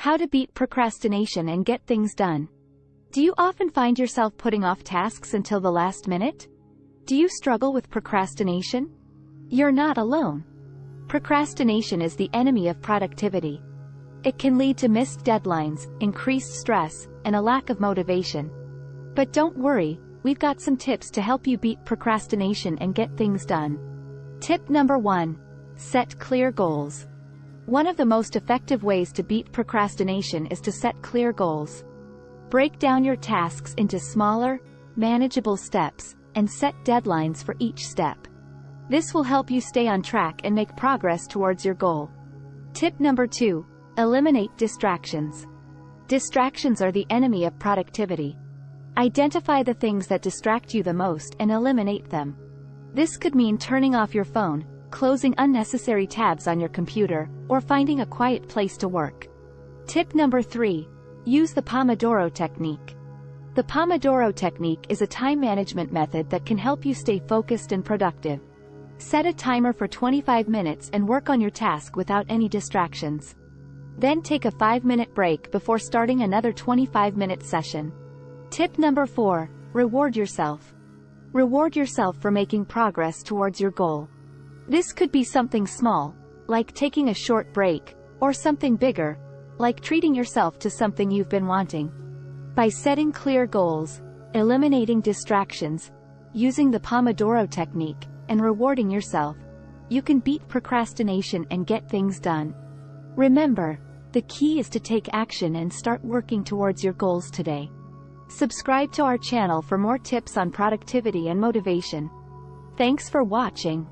How to beat procrastination and get things done. Do you often find yourself putting off tasks until the last minute? Do you struggle with procrastination? You're not alone. Procrastination is the enemy of productivity. It can lead to missed deadlines, increased stress, and a lack of motivation. But don't worry, we've got some tips to help you beat procrastination and get things done. Tip number 1. Set clear goals. One of the most effective ways to beat procrastination is to set clear goals. Break down your tasks into smaller, manageable steps, and set deadlines for each step. This will help you stay on track and make progress towards your goal. Tip number 2. Eliminate distractions. Distractions are the enemy of productivity. Identify the things that distract you the most and eliminate them. This could mean turning off your phone, closing unnecessary tabs on your computer, or finding a quiet place to work. Tip number 3. Use the Pomodoro technique. The Pomodoro technique is a time management method that can help you stay focused and productive. Set a timer for 25 minutes and work on your task without any distractions. Then take a 5-minute break before starting another 25-minute session. Tip number 4. Reward yourself. Reward yourself for making progress towards your goal. This could be something small, like taking a short break, or something bigger, like treating yourself to something you've been wanting. By setting clear goals, eliminating distractions, using the Pomodoro technique, and rewarding yourself, you can beat procrastination and get things done. Remember, the key is to take action and start working towards your goals today. Subscribe to our channel for more tips on productivity and motivation. Thanks for watching.